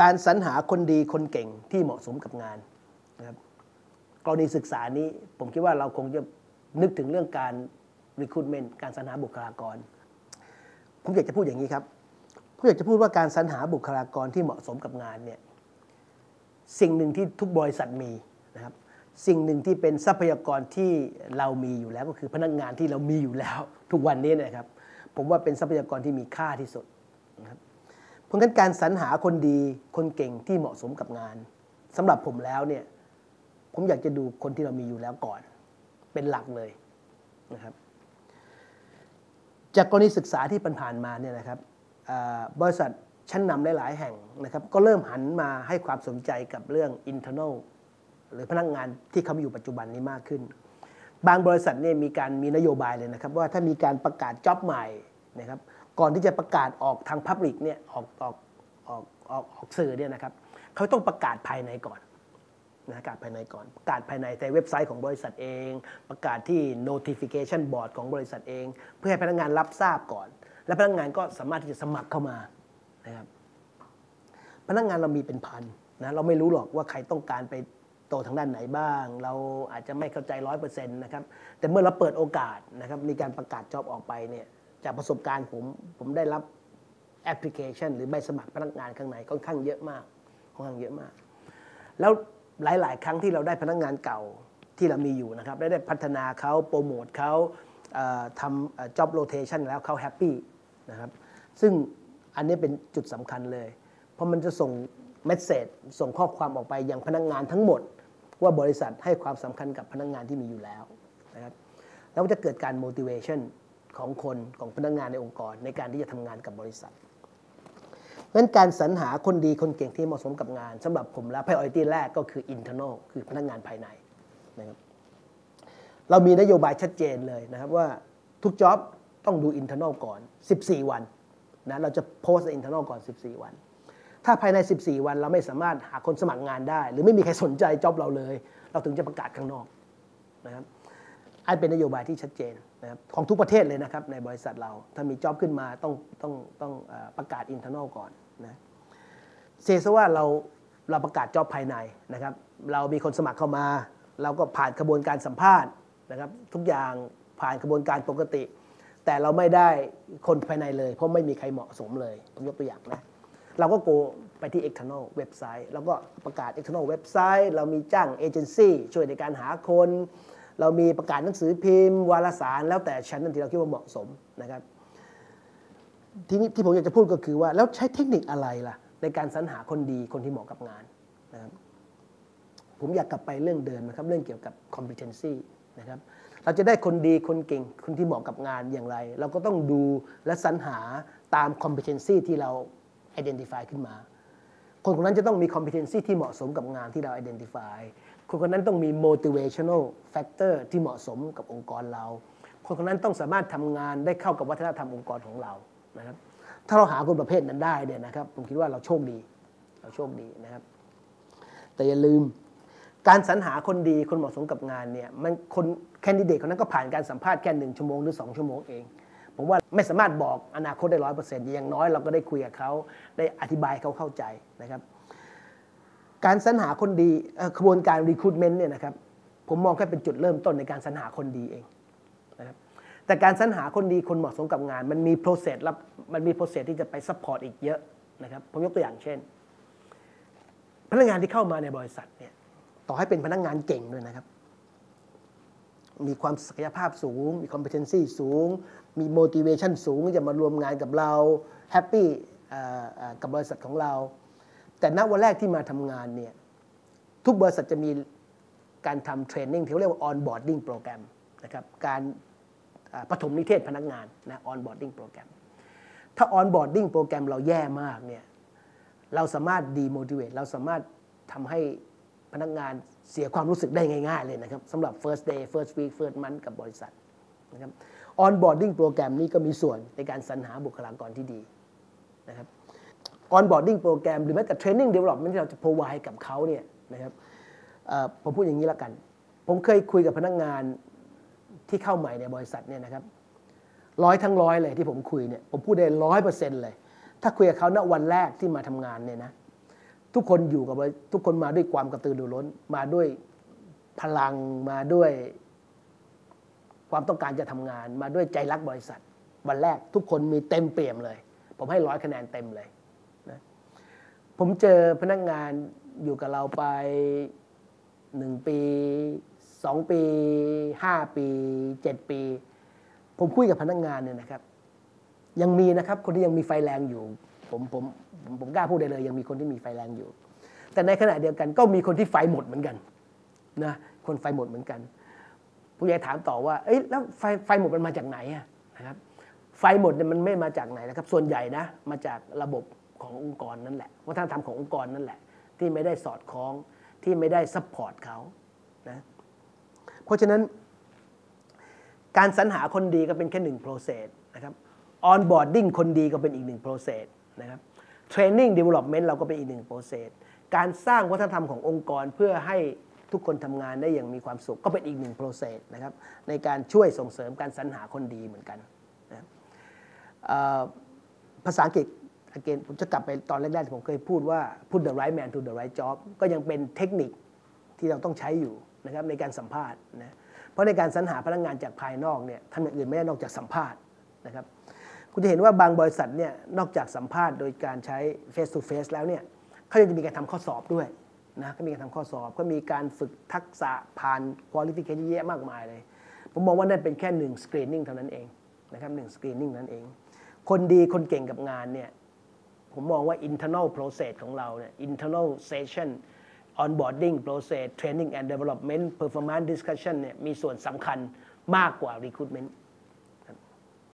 การสรรหาคนดีคนเก่งที่เหมาะสมกับงานนะครับกรณีศึกษานี้ผมคิดว่าเราคงจะนึกถึงเรื่องการ recruitment การสรรหาบุคลากร ผมอยากจะพูดอย่างนี้ครับผมอยากจะพูดว่าการสรรหาบุคลากรที่เหมาะสมกับงานเนี่ยสิ่งหนึ่งที่ทุกบริษัทมีนะครับสิ่งหนึ่งที่เป็นทรัพยากรที่เรามีอยู่แล้วก็คือพนักงานที่เรามีอยู่แล้ว ทุกวันนี้นะครับ ผมว่าเป็นทรัพยากรที่มีค่าที่สุดนะครับ เพราะงั้นการสรรหาคนดีคนเก่งที่เหมาะสมกับงานสำหรับผมแล้วเนี่ยผมอยากจะดูคนที่เรามีอยู่แล้วก่อน เป็นหลักเลยนะครับ จากกรณีศึกษาที่ผ่านมาเนี่ยนะครับบริษัทชั้นนำหลาย ๆ แห่งนะครับ ก็เริ่มหันมาให้ความสนใจกับเรื่อง internal หรือพนักงานที่เขาอยู่ปัจจุบันนี้มากขึ้น บางบริษัทเนี่ยมีการมีนโยบายเลยนะครับ ว่าถ้ามีการประกาศจ็อบใหม่นะครับ ก่อนที่จะประกาศออกทางพับลิกเนี่ยออกออกออกออกออกสื่อเนี่ยนะครับเขาต้องประกาศภายในก่อนนะประกาศภายในก่อน ประกาศภายในในเว็บไซต์ของบริษัทเอง ประกาศที่ notification board ของบริษัทเอง เพื่อให้พนักงานรับทราบก่อน และพนักงานก็สามารถที่จะสมัครเข้ามานะครับพนักงานเรามีเป็นพันนะเราไม่รู้หรอกว่าใครต้องการไปโตทางด้านไหนบ้าง เราอาจจะไม่เข้าใจร้อยเปอร์เซ็นต์นะครับแต่เมื่อเราเปิดโอกาสนะครับมีการประกาศ job ออกไปเนี่ย จากประสบการณ์ผมผมได้รับแอปพลิเคชัน หรือใบสมัครพนักงานข้างในค่อนข้างเยอะมากค่อนข้างเยอะมาก แล้วหลาย ๆ ครั้งที่เราได้พนักงานเก่าที่เรามีอยู่นะครับได้ได้พัฒนาเขาโปรโมทเขาทำ job rotation แล้วเขา happy นะครับซึ่งอันนี้เป็นจุดสำคัญเลย เพราะมันจะส่งเมสเซจส่งข้อความออกไปยังพนักงานทั้งหมด ว่าบริษัทให้ความสำคัญกับพนักงานที่มีอยู่แล้วนะครับแล้วจะเกิดการ motivation ของคนของพนักงานในองค์กร ในการที่จะทำงานกับบริษัทเพราะฉะนั้นการสรรหาคนดีคนเก่งที่เหมาะสมกับงานสำหรับผมแล้ว priority แรกก็คือ internal คือพนักงานภายในนะครับเรามีนโยบายชัดเจนเลยนะครับว่าทุกจ็อบต้องดู internal ก่อน 14 วันนะเราจะโพสต์ internal ก่อน 14 วัน ถ้าภายใน 14 วันเราไม่สามารถหาคนสมัครงานได้ หรือไม่มีใครสนใจจ็อบเราเลย เราถึงจะประกาศข้างนอกนะครับ อันเป็นนโยบายที่ชัดเจนนะครับของทุกประเทศเลยนะครับในบริษัทเราถ้ามีจ็อบขึ้นมาต้องต้องต้องประกาศ internal ก่อนนะเซซว่าเราเราประกาศจ็อบภายในนะครับ เรามีคนสมัครเข้ามา เราก็ผ่านกระบวนการสัมภาษณ์นะครับ ทุกอย่างผ่านกระบวนการปกติ แต่เราไม่ได้คนภายในเลย เพราะไม่มีใครเหมาะสมเลยผมยกตัวอย่างนะเราก็โกไปที่ external เว็บไซต์แล้วก็ประกาศ external เว็บไซต์เรามีจ้างเอเจนซี่ช่วยในการหาคน เรามีประกาศหนังสือพิมพ์ วารสาร แล้วแต่ชั้นนั้นที่เราคิดว่าเหมาะสมนะครับทีนี้ที่ผมอยากจะพูดก็คือว่า แล้วใช้เทคนิคอะไรล่ะ ในการสรรหาคนดีคนที่เหมาะกับงานนะครับผมอยากกลับไปเรื่องเดิมนะครับ เรื่องเกี่ยวกับ competency นะครับเราจะได้คนดีคนเก่งคนที่เหมาะกับงานอย่างไร เราก็ต้องดูและสรรหาตาม competency ที่เรา identify ขึ้นมา คนคนนั้นจะต้องมี competency ที่เหมาะสมกับงานที่เรา identify คนคนนั้นต้องมี motivational factor ที่เหมาะสมกับองค์กรเรา คนคนนั้นต้องสามารถทำงานได้เข้ากับวัฒนธรรมองค์กรของเรานะครับถ้าเราหาคนประเภทนั้นได้เนี่ยนะครับผมคิดว่าเราโชคดีเราโชคดีนะครับ แต่อย่าลืมการสรรหาคนดีคนเหมาะสมกับงานเนี่ยมันคนแคนดิเดตคนนั้นก็ผ่านการสัมภาษณ์แค่หนึ่งชั่วโมงหรือสองชั่วโมงเอง ผมว่าไม่สามารถบอกอนาคตได้ร้อยเปอร์เซ็นต์อย่างน้อยเราก็ได้คุยกับเขาได้อธิบายเขาเข้าใจนะครับ การสรรหาคนดีกระบวนการรีคูดเมนต์เนี่ยนะครับผมมองแค่เป็นจุดเริ่มต้นในการสรรหาคนดีเองนะครับแต่การสรรหาคนดีคนเหมาะสมกับงาน มันมี process ครับมันมี process ที่จะไป support อีกเยอะนะครับผมยกตัวอย่างเช่น พนักงานที่เข้ามาในบริษัทเนี่ยต่อให้เป็นพนักงานเก่งด้วยนะครับ มีความศักยภาพสูง มี competency สูง มี motivation สูงจะมาร่วมงานกับเรา happy กับบริษัทของเรา แต่ณวันแรกที่มาทำงานเนี่ยทุกบริษัทจะมีการทำเทรนนิ่งที่เรียกว่า onboarding program นะครับการปฐมนิเทศพนักงานนะ onboarding program ถ้า onboarding โปรแกรมเราแย่มากเนี่ยเราสามารถ demotivate เราสามารถทำให้พนักงานเสียความรู้สึกได้ง่าย ๆ เลยนะครับสำหรับ first day first week first month กับบริษัท นะครับ onboarding โปรแกรมนี้ก็มีส่วนในการสรรหาบุคลากรที่ดีนะครับ onboarding โปรแกรมหรือแม้แต่ training development ที่เราจะ provide กับเขาเนี่ยนะครับผมพูดอย่างนี้ล้วกัน ผมเคยคุยกับพนักงานที่เข้าใหม่ในบริษัทเนี่ยนะครับร้อยทั้งร้อยเลยที่ผมคุยเนี่ยผมพูดได้ร้อยเปอร์เซ็นต์เลย ถ้าคุยกับเขาณวันแรกที่มาทำงานเนี่ยนะทุกคนอยู่กับทุกคนมาด้วยความกระตือรือร้น มาด้วยพลังมาด้วย ความต้องการจะทำงานมาด้วยใจรักบริษัท วันแรกทุกคนมีเต็มเปี่ยมเลย ผมให้ร้อยคะแนนเต็มเลยนะผมเจอพนักงานอยู่กับเราไปหนึ่งปีสองปีห้าปีเจ็ดปี ผมคุยกับพนักงานเนี่ยนะครับ ยังมีนะครับคนที่ยังมีไฟแรงอยู่ผมผมผมผมกล้าพูดได้เลย ยังมีคนที่มีไฟแรงอยู่ แต่ในขณะเดียวกันก็มีคนที่ไฟหมดเหมือนกันนะคนไฟหมดเหมือนกัน ผู้ใหญ่ถามต่อว่าเอ้ยแล้วไฟไฟหมดมันมาจากไหนอะนะครับไฟหมดเนี่ยมันไม่มาจากไหนนะครับ ส่วนใหญ่นะมาจากระบบขององค์กรนั่นแหละวัฒนธรรมขององค์กรนั่นแหละ ที่ไม่ได้สอดคล้องที่ไม่ได้ support เขานะเพราะฉะนั้น การสรรหาคนดีก็เป็นแค่หนึ่ง process นะครับ onboarding คนดีก็เป็นอีกหนึ่ง process นะครับ training development เราก็เป็นอีกหนึ่ง process การสร้างวัฒนธรรมขององค์กรเพื่อให้ ทุกคนทำงานได้อย่างมีความสุข ก็เป็นอีกหนึ่ง process นะครับในการช่วยส่งเสริมการสรรหาคนดีเหมือนกันนะภาษาอังกฤษ again ผมจะกลับไปตอนแรกๆที่ผมเคยพูดว่า put the right man to the right job ก็ยังเป็นเทคนิคที่เราต้องใช้อยู่นะครับในการสัมภาษณ์นะเพราะในการสรรหาพนักงานจากภายนอกเนี่ยทำอย่างอื่นไม่ได้นอกจากสัมภาษณ์นะครับคุณจะเห็นว่าบางบริษัทเนี่ยนอกจากสัมภาษณ์โดยการใช้ face to face แล้วเนี่ยเขายังจะมีการทำข้อสอบด้วย นะก็มีการทำข้อสอบ ก็มีการฝึกทักษะผ่าน qualification เยอะมากมายเลย ผมมองว่านั่นเป็นแค่หนึ่ง screening เท่านั้นเองนะครับหนึ่ง screening นั้นเอง คนดีคนเก่งกับงานเนี่ยผมมองว่า internal process ของเราเนี่ย internal session onboarding process training and development performance discussion เนี่ยมีส่วนสำคัญมากกว่า recruitment